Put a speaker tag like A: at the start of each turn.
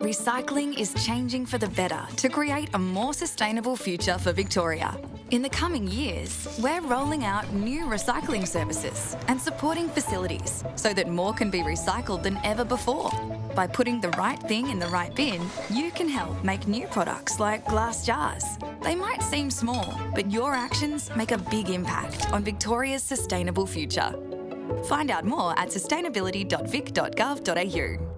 A: Recycling is changing for the better to create a more sustainable future for Victoria. In the coming years, we're rolling out new recycling services and supporting facilities so that more can be recycled than ever before. By putting the right thing in the right bin, you can help make new products like glass jars. They might seem small, but your actions make a big impact on Victoria's sustainable future. Find out more at sustainability.vic.gov.au.